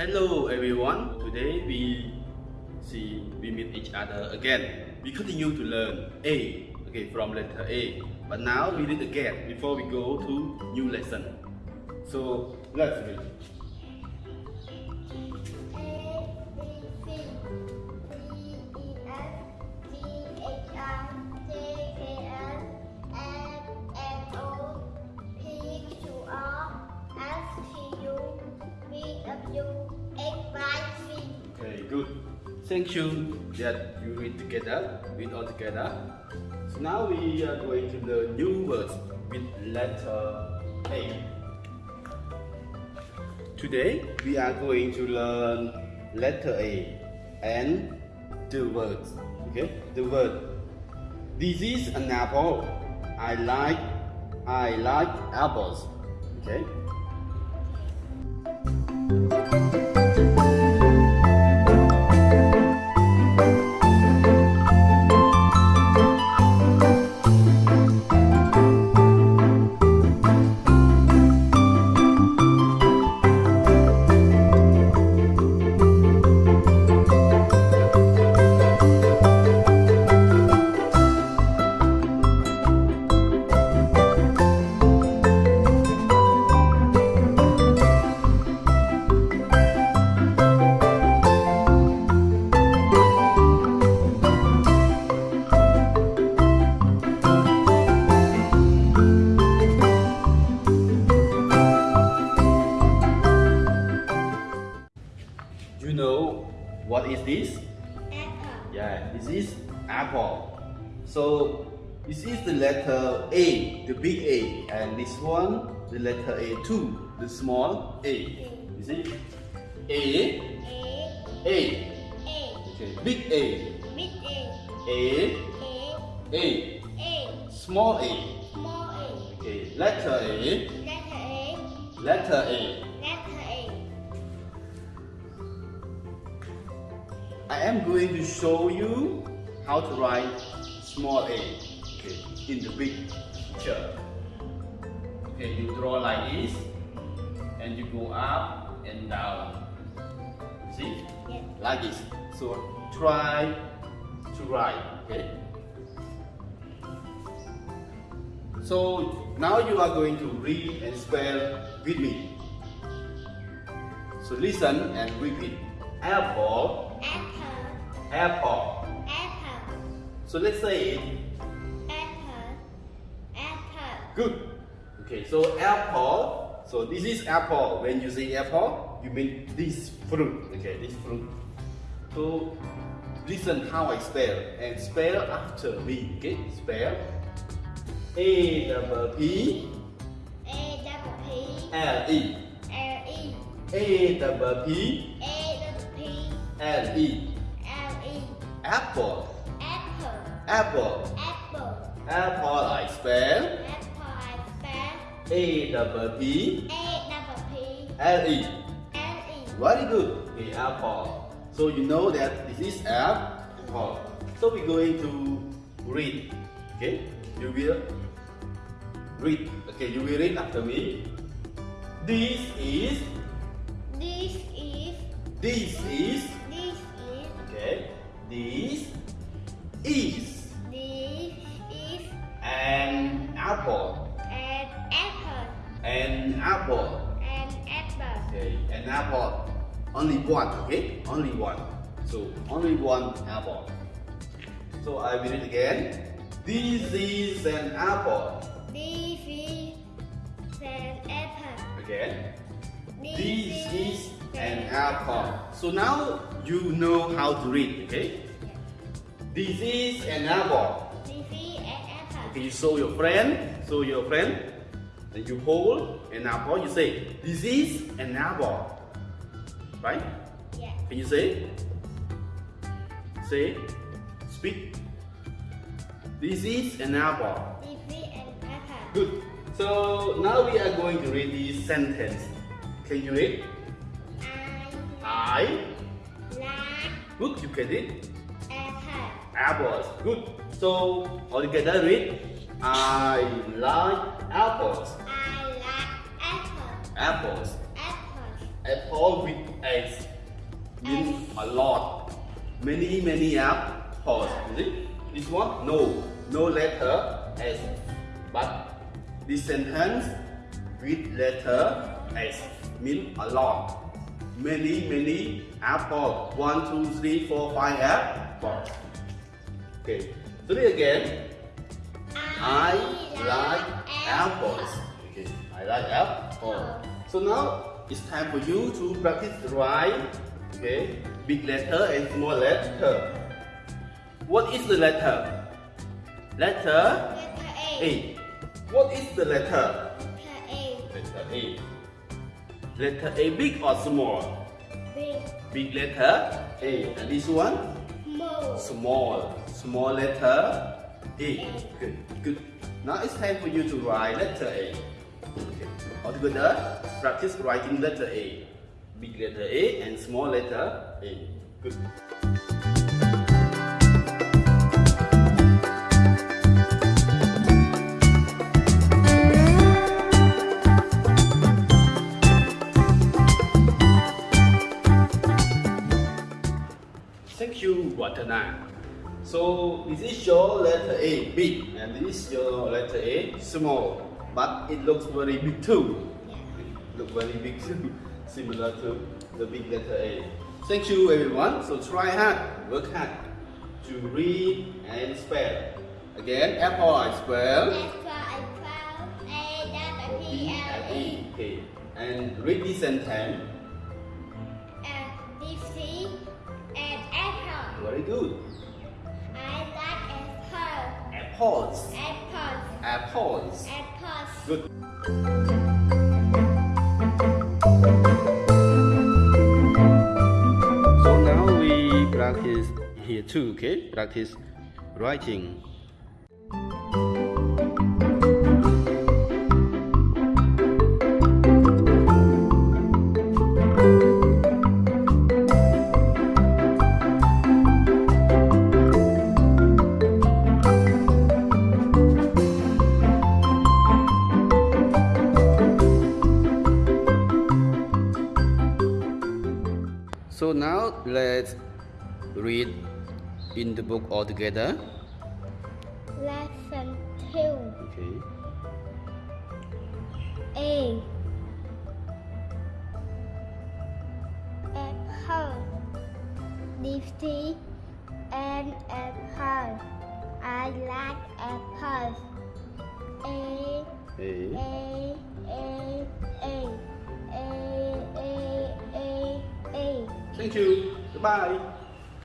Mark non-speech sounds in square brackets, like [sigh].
Hello everyone. Today we see we meet each other again. We continue to learn A. Okay, from letter A. But now we read again before we go to new lesson. So let's read. Thank you that you read together, read all together. So now we are going to learn new words with letter A. Today we are going to learn letter A and the words. Okay, the word. This is an apple. I like I like apples. Okay. Is this? Apple. Yeah, this is apple. So this is the letter A, the big A, and this one the letter A too, the small A. You see? A, A. A, Okay, big A, big A, A, A, A, small A. small A. Okay, letter A, letter A, letter A. I am going to show you how to write small a okay, in the big picture. Okay, you draw like this and you go up and down. See? Like this. So try to write, okay? So now you are going to read and spell with me. So listen and repeat. Apple, apple. Apple. Apple. So let's say it. Apple. Apple. Good. Okay, so apple. So this is apple. When you say apple, you mean this fruit. Okay, this fruit. So listen how I spell and spell after me. Okay, spell A double P L E. A double P L E. Apple. Apple. Apple Apple. Apple I spell Apple I spell. A double P L E. Very good. Okay, apple. So you know that this is apple. So we're going to read. Okay, you will read. Okay, you will read after me. This is. This is This is. Okay, an apple. Only one. Okay, only one. So only one apple. So I will read again. This is an apple. this is an apple Again. This is an apple. So now you know how to read, okay? This is an apple. this is an apple Okay, you show your friend, show your friend, and you hold an apple, you say, this is an apple. Right? yeah Can you say? Say, speak. This is an apple. this is an apple Good. So now we are going to read this sentence. Can you read? I I. like Good, you can read. apple Apples. Good. So all together read. I like apples. I like apples. Apples. apples apple with S means a lot. Many, many apples. You see? This one, no. No letter S. But this sentence with letter S means a lot. Many, many apples. One, two, three, four, five apples. Okay. So it again. I like apples. Okay. I like apples. So now it's time for you to practice write. Okay. Big letter and small letter. What is the letter? Letter Letter A. A. What is the letter? Letter A. Letter A. Letter A big or small? Big. Big letter A. And this one? Small. Small. Small letter A. Good. Good. Now it's time for you to write letter A. Okay. All together, practice writing letter A. Big letter A and small letter A. Good. Thank you, Watana. So this is your letter A, big, and this is your letter A, small. But it looks very big too. Look very big too, [laughs] similar to the big letter A. Thank you, everyone. So try hard, work hard to read and spell. Again, apple I spell. S for apple. A double P L E. Okay. And read this sentence. And DC and apple. Very good. I like apple. Apples. Apples. Apples. Apples. Good. So now we practice here too, okay? Practice writing. Let's read in the book all together. Lesson two. Okay. A. Apple. Nifty and apple. I like apples. A. A. A. A. A. A. A. A. A. Thank you. Goodbye.